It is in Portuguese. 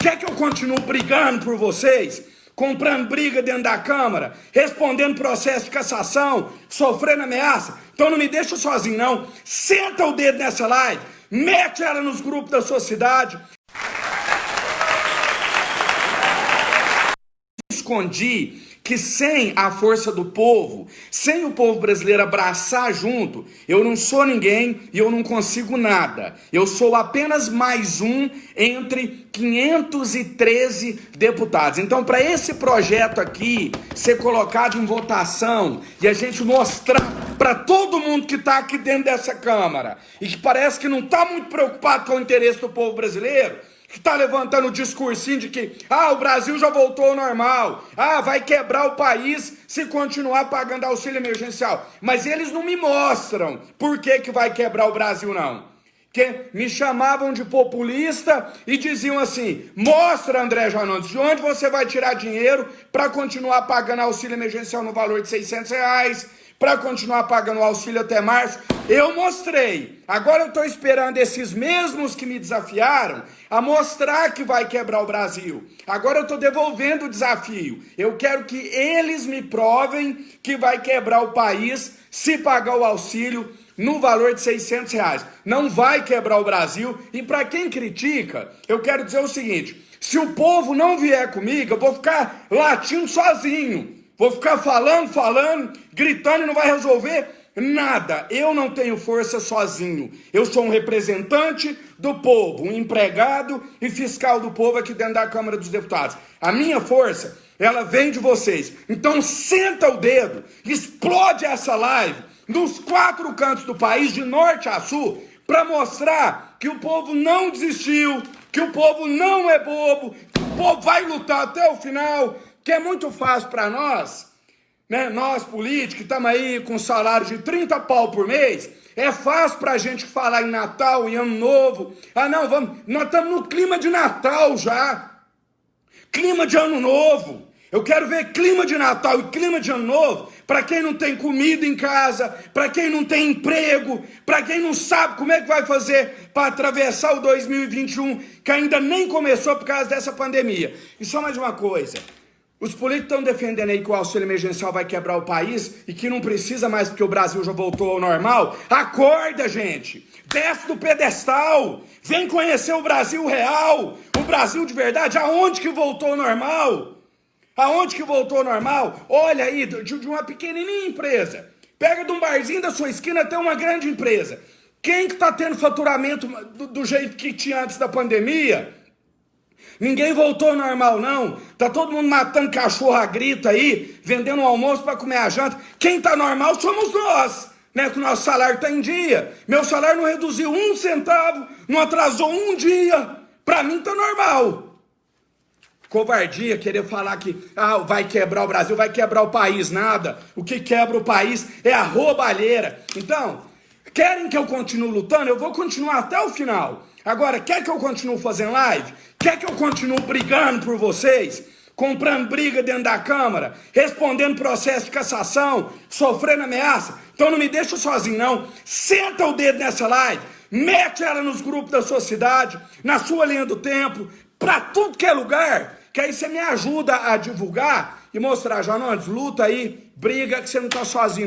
Quer que eu continue brigando por vocês? Comprando briga dentro da Câmara, respondendo processo de cassação, sofrendo ameaça? Então não me deixa sozinho, não. Senta o dedo nessa live, mete ela nos grupos da sua cidade. Escondi que sem a força do povo, sem o povo brasileiro abraçar junto, eu não sou ninguém e eu não consigo nada. Eu sou apenas mais um entre 513 deputados. Então, para esse projeto aqui ser colocado em votação e a gente mostrar para todo mundo que está aqui dentro dessa Câmara e que parece que não está muito preocupado com o interesse do povo brasileiro, está levantando o discursinho de que ah, o Brasil já voltou ao normal, ah, vai quebrar o país se continuar pagando auxílio emergencial. Mas eles não me mostram por que, que vai quebrar o Brasil, não. Que me chamavam de populista e diziam assim: mostra, André Janones, de onde você vai tirar dinheiro para continuar pagando auxílio emergencial no valor de 600 reais, para continuar pagando o auxílio até março. Eu mostrei. Agora eu estou esperando esses mesmos que me desafiaram a mostrar que vai quebrar o Brasil. Agora eu estou devolvendo o desafio. Eu quero que eles me provem que vai quebrar o país se pagar o auxílio no valor de 600 reais. Não vai quebrar o Brasil. E para quem critica, eu quero dizer o seguinte: se o povo não vier comigo, eu vou ficar latindo sozinho. Vou ficar falando, falando, gritando e não vai resolver nada. Eu não tenho força sozinho. Eu sou um representante do povo, um empregado e fiscal do povo aqui dentro da Câmara dos Deputados. A minha força, ela vem de vocês. Então senta o dedo, explode essa live nos quatro cantos do país, de norte a sul, para mostrar que o povo não desistiu, que o povo não é bobo, que o povo vai lutar até o final, que é muito fácil para nós, né? Nós políticos, estamos aí com salário de 30 pau por mês, é fácil para a gente falar em Natal, em Ano Novo. Ah, não, vamos, nós estamos no clima de Natal já. Clima de Ano Novo. Eu quero ver clima de Natal e clima de Ano Novo para quem não tem comida em casa, para quem não tem emprego, para quem não sabe como é que vai fazer para atravessar o 2021, que ainda nem começou por causa dessa pandemia. E só mais uma coisa. Os políticos estão defendendo aí que o auxílio emergencial vai quebrar o país e que não precisa mais porque o Brasil já voltou ao normal. Acorda, gente! Desce do pedestal! Vem conhecer o Brasil real! O Brasil de verdade, aonde que voltou ao normal? Aonde que voltou ao normal? Olha aí, de uma pequenininha empresa. Pega de um barzinho da sua esquina até uma grande empresa. Quem que está tendo faturamento do, do jeito que tinha antes da pandemia? Ninguém voltou ao normal, não. Tá todo mundo matando cachorro a grito aí, vendendo o almoço para comer a janta. Quem tá normal somos nós, né? Que o nosso salário tá em dia. Meu salário não reduziu um centavo, não atrasou um dia. Para mim tá normal. Covardia querer falar que ah, vai quebrar o Brasil, vai quebrar o país, nada. O que quebra o país é a roubalheira. Então, querem que eu continue lutando? Eu vou continuar até o final. Agora, quer que eu continue fazendo live? Quer que eu continue brigando por vocês? Comprando briga dentro da Câmara, respondendo processo de cassação, sofrendo ameaça? Então não me deixa sozinho, não. Senta o dedo nessa live, mete ela nos grupos da sua cidade, na sua linha do tempo, para tudo que é lugar, que aí você me ajuda a divulgar e mostrar, Janones, luta aí, briga que você não tá sozinho, não.